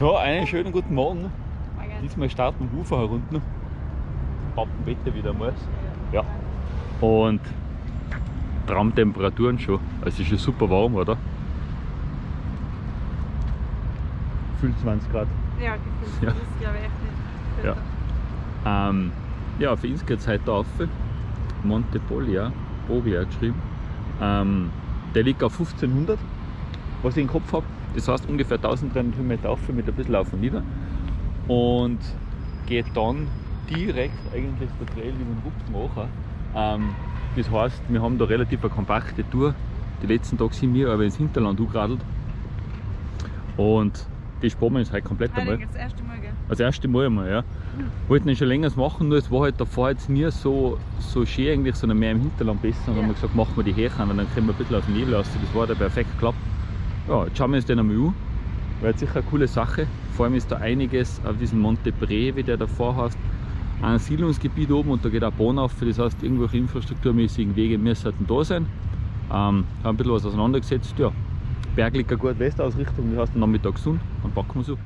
So, einen schönen guten Morgen. Diesmal starten wir Ufer herunter. Wetter wieder mal. Ja. Und Traumtemperaturen schon. Also es ist schon super warm, oder? Gefühlt 20 Grad. Ja, gefühlt. Ja. Das glaube ich echt nicht. Ja. Ähm, ja, für uns geht es heute auf. Monte Polia, Boglia geschrieben. Ähm, der liegt auf 1500, was ich im Kopf habe. Das heißt ungefähr 1300 Höhenmeter auf mit ein bisschen auf und nieder. Und geht dann direkt eigentlich der Trail über den Rups machen. Ähm, das heißt, wir haben da relativ eine kompakte Tour. Die letzten Tage sind wir aber ins Hinterland angeradelt. Und die sparen wir uns heute komplett einmal. Das erste Mal, gell? Das erste Mal einmal, ja. Wollten ihn schon länger machen, nur es war halt davor jetzt nie so, so schön eigentlich, sondern mehr im Hinterland besser. Und ja. haben wir gesagt, machen wir die Hächen und dann können wir ein bisschen auf den Nebel aus. Das war da perfekt geklappt. Ja, jetzt schauen wir uns den einmal an. War sicher eine coole Sache. Vor allem ist da einiges auf diesem Monte Bre, wie der davor heißt, ein Siedlungsgebiet oben und da geht auch Bahn auf. Das heißt, irgendwelche infrastrukturmäßigen Wege müssen da sein. Ähm, haben ein bisschen was auseinandergesetzt. Ja, berglich eine gute Westausrichtung, das heißt Nachmittag Sonne, dann packen wir so.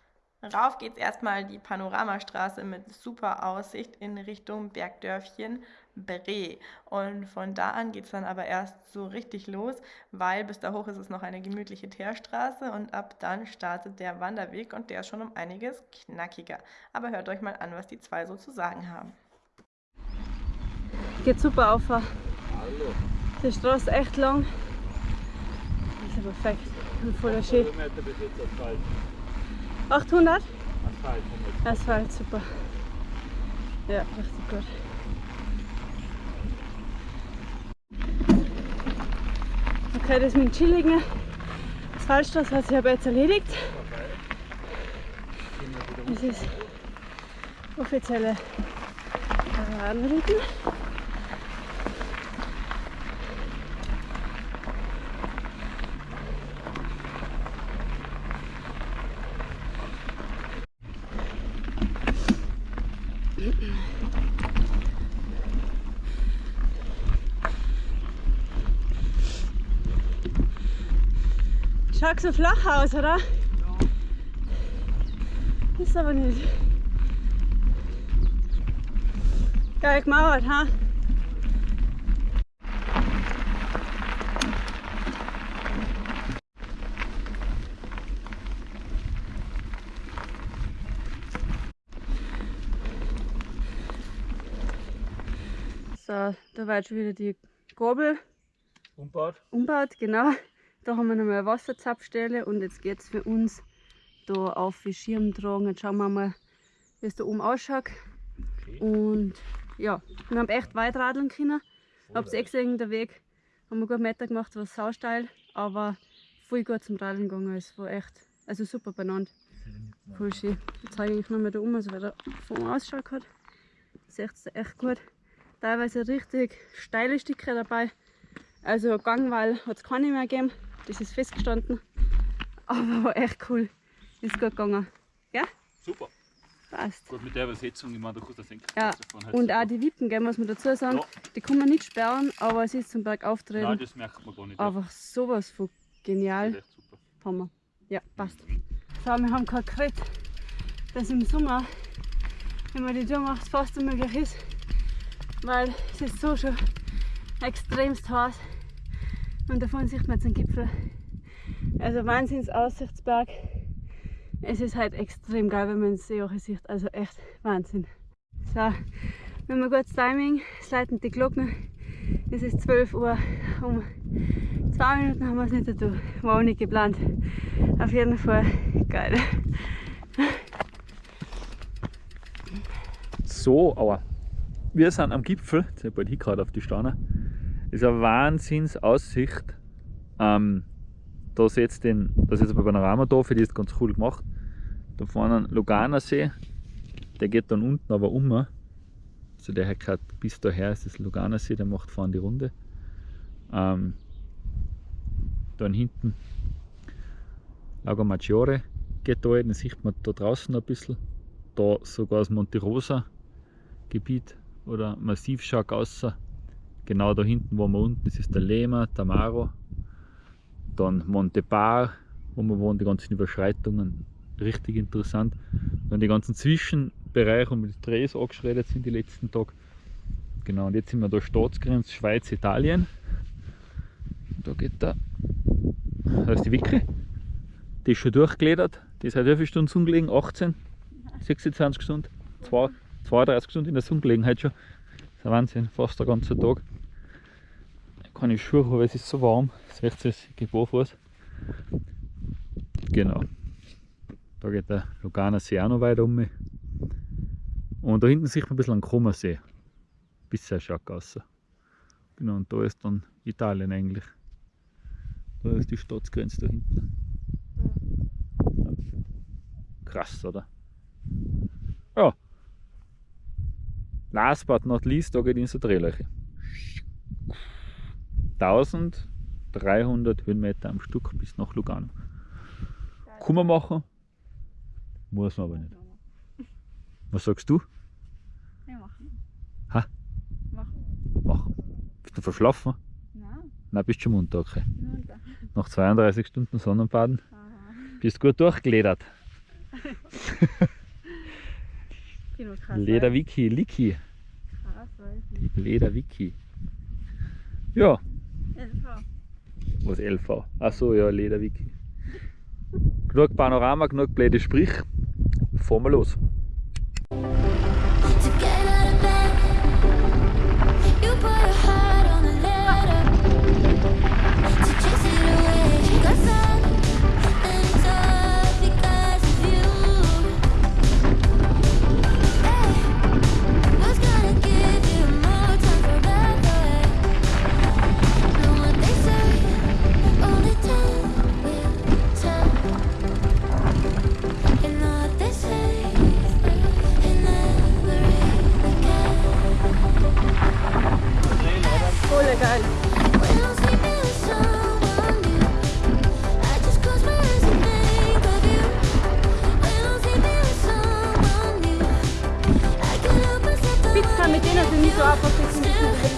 Rauf geht es erstmal die Panoramastraße mit super Aussicht in Richtung Bergdörfchen Bre. Und von da an geht es dann aber erst so richtig los, weil bis da hoch ist es noch eine gemütliche Teerstraße und ab dann startet der Wanderweg und der ist schon um einiges knackiger. Aber hört euch mal an, was die zwei so zu sagen haben. Geht super auf. Hallo. Die Straße echt lang. Das ist ja perfekt und voller schön. 800? Asphalt. Asphalt, super. Ja, richtig gut. Okay, das mit dem chilligen Asphaltstraße hat sich aber jetzt erledigt. Das ist offizielle Paradenrouten. Schaut so flach aus, oder? Ja. Ist aber nicht. Geil gemauert, ha? So, da war jetzt schon wieder die Gabel. Umbaut. Umbaut, genau. Da haben wir nochmal eine Wasserzapfstelle und jetzt geht es für uns da auf die Schirm tragen. Jetzt schauen wir mal, wie es da oben ausschaut. Okay. Und ja, wir haben echt weit radeln können. Es eh gesehen, der Weg haben wir gut Meter gemacht, war sausteil, aber voll gut zum Radeln gegangen. Es war echt, also super benannt. Voll schön. Jetzt zeige ich nochmal da oben, also wie der vom Ausschaut hat. Seht ihr echt gut. Teilweise richtig steile Stücke dabei. Also Gangwall hat es keine mehr gegeben das ist festgestanden. Aber war echt cool. Ist gut gegangen. Ja? Super. Passt. Gut, mit der Übersetzung, ich meine, du kannst das denken. Ja, halt und auch die Wippen, gell, muss man dazu sagen, ja. die kann man nicht sperren, aber es ist zum Berg auftreten. Nein, das merkt man gar nicht. Einfach sowas von genial. Das ist echt super. Hammer. Ja, passt. So, wir haben kein Gerät, das im Sommer, wenn man die Tour macht, fast unmöglich ist, weil es ist so schon extremst heiß. Und davon sieht man jetzt den Gipfel. Also Wahnsinns Aussichtsberg. Es ist halt extrem geil, wenn man den See auch sieht. Also echt Wahnsinn. So, wir haben ein gutes Timing. Läuten die Glocken. Es ist 12 Uhr. Um zwei Minuten haben wir es nicht dazu. War auch nicht geplant. Auf jeden Fall geil. So, aber wir sind am Gipfel. Jetzt bin ich gerade auf die Steine ist eine Wahnsinnsaussicht. Ähm, da ist jetzt den, das jetzt ein Panorama da, für die ist ganz cool gemacht. Da vorne Lugana See, der geht dann unten aber um. Also der hat gerade bis daher ist das Lugana See, der macht vorne die Runde. Ähm, dann hinten Lago Maggiore geht da, den sieht man da draußen ein bisschen. Da sogar das Monte Rosa Gebiet oder massiv schaut außer Genau da hinten, wo wir unten ist, ist der Lema, Tamaro. Dann Montepar, wo wir wohnen, die ganzen Überschreitungen. richtig interessant. Dann die ganzen Zwischenbereiche und die Drehs angeschreddert sind die letzten Tage. Genau, und jetzt sind wir da Staatsgrenze Schweiz, Italien. Da geht da, da ist die Wicke. Die ist schon durchgeledert. Die ist halt wie viele Stunden Sonne gelegen? 18, 26 Stunden, 2, 32 Stunden in der Sonne gelegen heute schon. Das ist ein Wahnsinn, fast der ganze Tag. Keine Schuhe, aber es ist so warm. Das riecht sich barfuß. Genau. Da geht der Lugana See auch noch weiter um. Und da hinten sieht man ein bisschen einen Kummersee. Bisher schaut aus. Genau, und da ist dann Italien eigentlich. Da ist die Staatsgrenze da hinten. Krass, oder? Ja. Last but not least, da geht in so Drehlöcher. 1300 Höhenmeter am Stück bis nach Lugano. Kann man machen, muss man aber nicht. Was sagst du? Ja, machen. Ha? Machen. Machen. Bist du verschlafen? Nein, Nein, bist schon munter, okay. Nach 32 Stunden Sonnenbaden Aha. bist du gut durchgeledert. Lederwiki, Liki. Lederwiki. Ja, LV. was LV? Achso, ja, Lederwiki. Genug Panorama, genug blöde Sprich. Fahren wir los. Pizza mit denen sind nicht so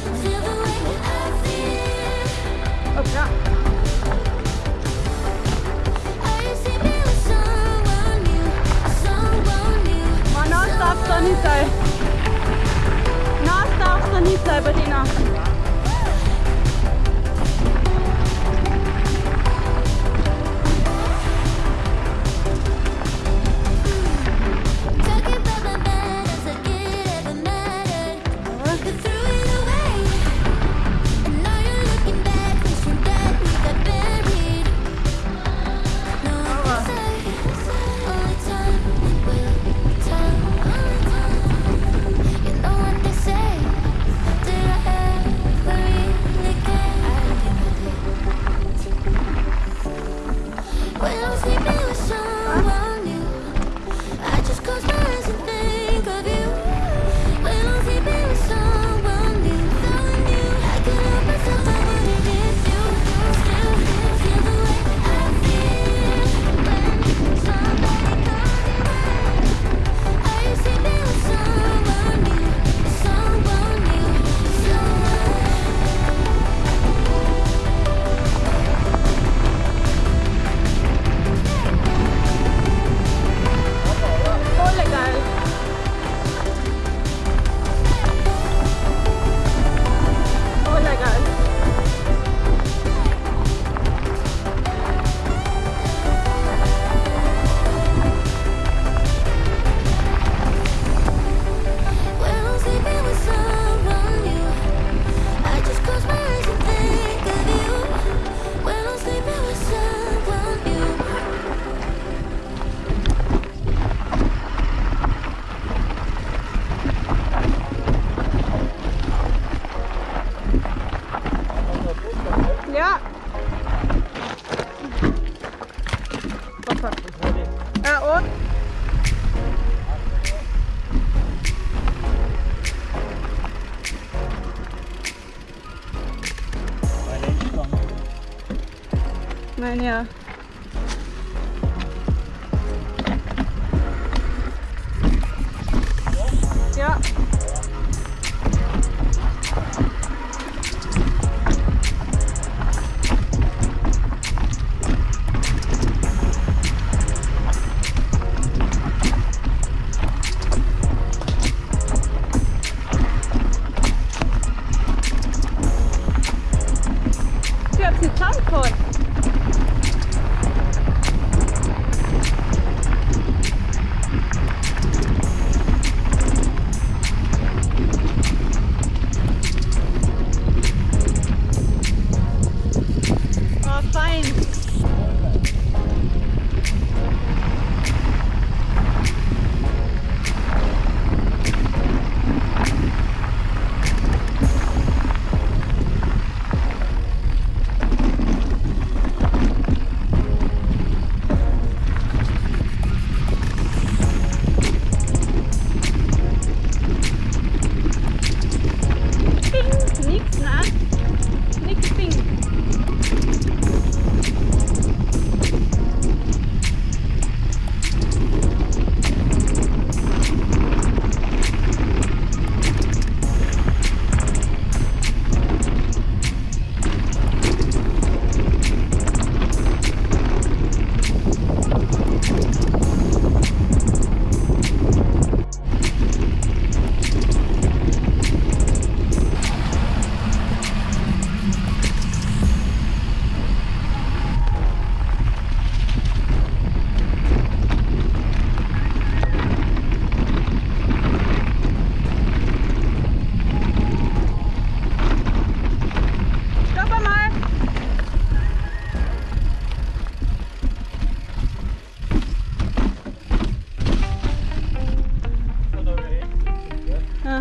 Nein,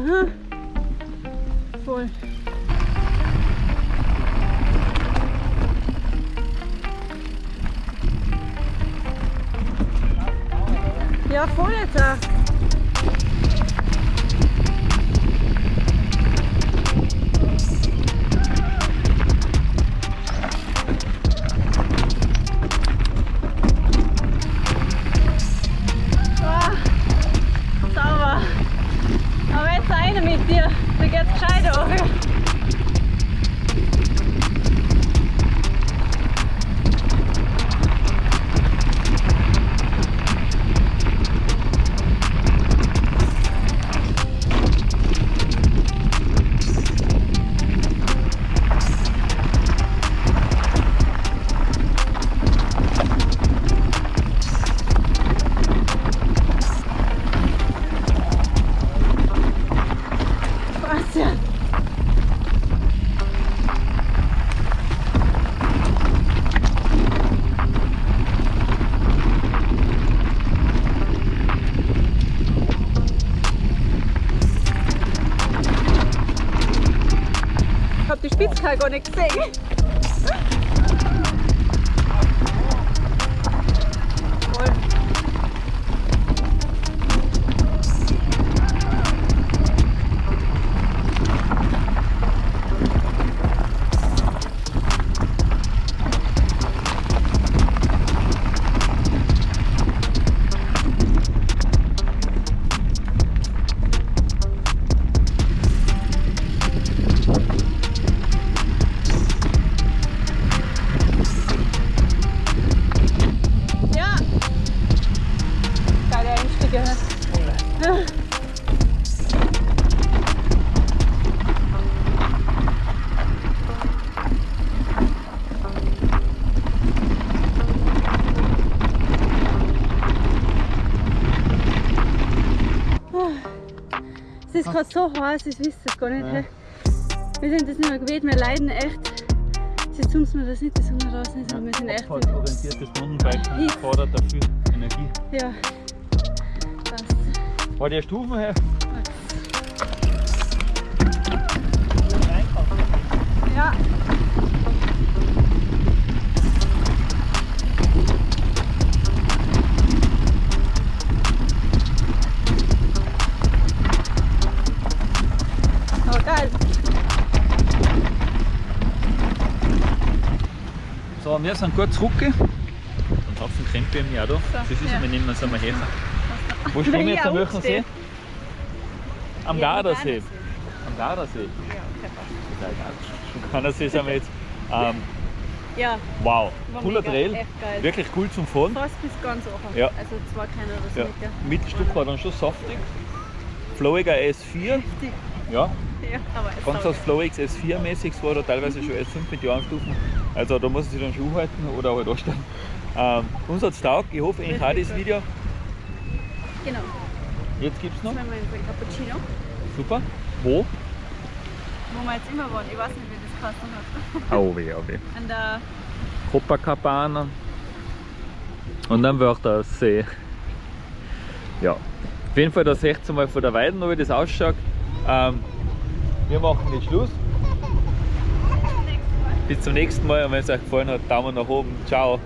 Uh-huh. Aha. Voll. morrer. next thing. Gerade so heiß, ich weiß es gar nicht. Ja. Wir sind das nicht mehr gewöhnt, wir leiden echt. Jetzt tun wir das nicht, dass wir draußen sind, wir sind echt. Orientiertes Mountainbiken Hit. fordert dafür Energie. Ja. Passt. War die Stufen her? Ja. Wir sind gut zurück. Ein Haufen Krempe im Jahr da. Das ist ja. wir nehmen uns einmal her. Wo stehen wir jetzt am welchen See? Am Gardasee. Am Gardasee. Ja, okay, passt. Total geil. Am Gardasee sind wir jetzt. Ähm, Ja, wow, cooler Trail. Wirklich cool zum Fahren. fast bis ganz offen. Ja. Also zwei kleine oder so Ja. Mittelstück war dann schon saftig. Flowiger S4. Heftig. Ja, Ja, aber ganz aus Flowix S4 mäßig. Es war da teilweise schon S5 mit Jahrenstufen. Also da muss ich dann Schuh halten oder halt anstellen. Ähm, uns hat es taugt, ich hoffe eigentlich auch das Video. Genau. Jetzt gibt es noch. Jetzt wir Cappuccino, Super. Wo? wo wir jetzt immer waren. Ich weiß nicht, wie das geheißen hat. Oh weh, oh weh. An der Copacabana. Und dann Wörthersee. Ja. Auf jeden Fall, da seht ihr mal von der Weiden, wie das ausschaut. Ähm, wir machen jetzt Schluss. Bis zum nächsten Mal und wenn es euch gefallen hat, Daumen nach oben. Ciao.